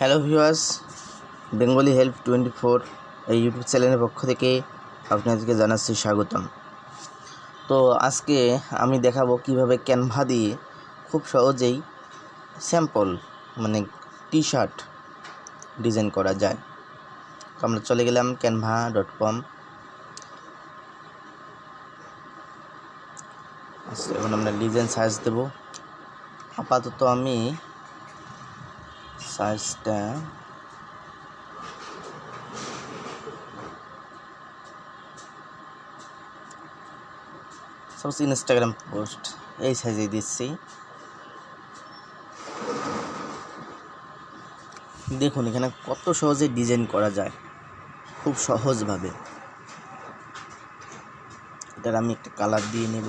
Hello viewers Bengali help twenty four এই YouTube চ্যানেলের পক্ষ থেকে আপনাদেরকে জানাচ্ছি স্বাগতম। তো আজকে আমি দেখাবো কীভাবে ক্যানভা দিয়ে খুব সহজেই স্যাম্পল মানে টি শার্ট ডিজাইন করা যায়। তো আমরা চলে গেলাম ক্যানভা ডট কম এখন আমরা ডিজাইন সার্চ দেবো। আপাতত আমি সাইজটা সাপোজ ইনস্টাগ্রাম পোস্ট এই সাইজে দিচ্ছি। দেখুন, এখানে কত সহজে ডিজাইন করা যায়। খুব সহজভাবে। এটার আমি একটা কালার দিয়ে নেব।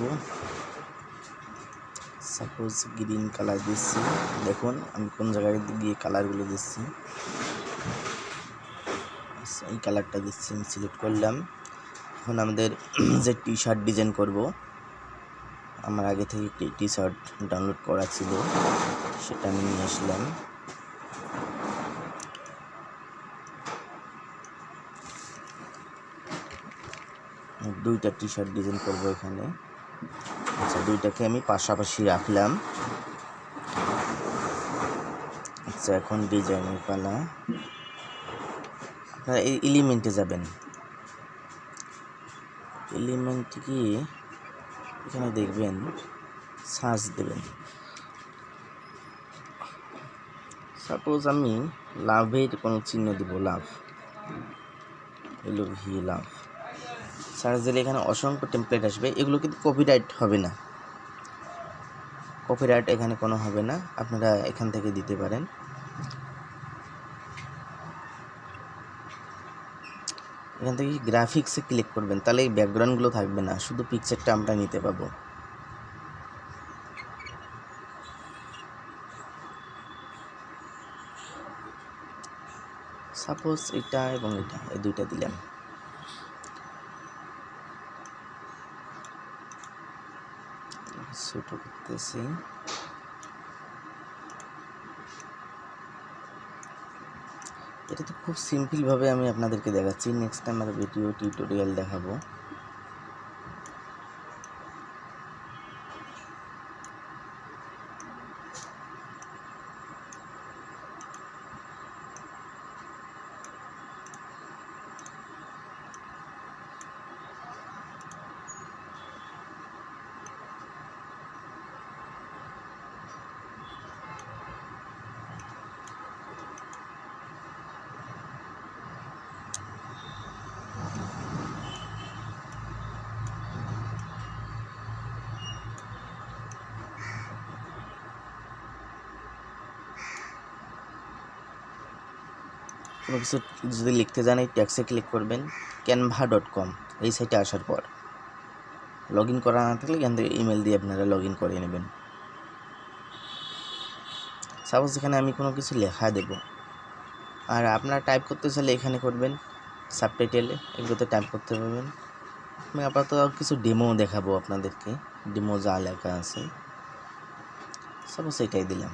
সাপোজ গ্রিন কালার দিচ্ছি। দেখুন আমি কোন জায়গায় গিয়ে কালারগুলো দিচ্ছি। আচ্ছা, এই কালারটা দিচ্ছি আমি সিলেক্ট করলাম। এখন আমাদের যে টি শার্ট ডিজাইন করব আমার আগে থেকে একটি টি শার্ট ডাউনলোড করা ছিল সেটা আমি নিয়ে আসলাম। দুইটা টি শার্ট ডিজাইন করব এখানে। আচ্ছা দুইটাকে আমি পাশাপাশি রাখলাম। আচ্ছা এখন ডিজাইনের পালা। আপনারা এই এলিমেন্টে যাবেন। এলিমেন্ট গিয়ে এখানে দেখবেন, সার্চ দেবেন। সাপোজ আমি লাভের কোনো চিহ্ন দিব, লাভ। এলো ভি, লাভ। সার্চ দিলে এখানে অসংখ্য টেমপ্লেট আসবে। এগুলো কিন্তু কপিরাইট হবে না। কপিরাইট এখানে কোনো হবে না। আপনারা এখান থেকে দিতে পারেন। এখান থেকে গ্রাফিক্সে ক্লিক করবেন, তাহলে এই ব্যাকগ্রাউন্ডগুলো থাকবে না। শুধু পিকচারটা আমরা নিতে পাবো। সাপোজ এটা এবং এটা, এই দুইটা দিলাম। ছোট করতেছি। এটা তো খুব সিম্পলভাবে আমি আপনাদেরকে দেখাচ্ছি। নেক্সট টাইম আর ভিডিও টিউটোরিয়াল দেখাবো। কোনো কিছু যদি লিখতে যান, এই ট্যাক্সে ক্লিক করবেন ক্যানভা ডট কম এই সাইটে আসার পর। লগ ইন করা না থাকলে এখান থেকে ইমেল দিয়ে আপনারা লগ ইন করে নেবেন। সাপোজ এখানে আমি কোনো কিছু লেখা দেব আর আপনারা টাইপ করতে চাইলে এখানে করবেন সাবটাইটেলে এগুলোতে টাইপ করতে পারবেন। আমি আপাতত কিছু ডেমো দেখাবো আপনাদেরকে। ডেমো যা লেখা আছে। সাপোজ এটাই দিলাম।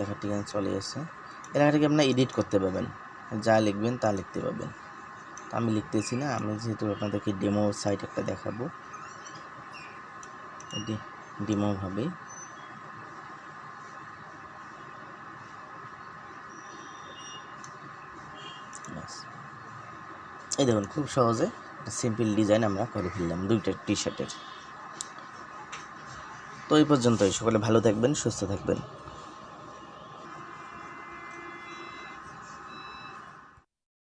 লেখাটি এখানে চলে এসে এই লেখাটাকে আপনার এডিট করতে পারবেন। যা লিখবেন তা লিখতে পারবেন। আমি লিখতেছি না, আমি যেহেতু আপনাদেরকে ডেমো সাইট একটা দেখাবো। ডেমোভাবে এই দেখুন, খুব সহজে সিম্পল ডিজাইন আমরা করে ফেললাম দুইটা টি শার্টের তো এই পর্যন্তই। সকলে ভালো থাকবেন, সুস্থ থাকবেন।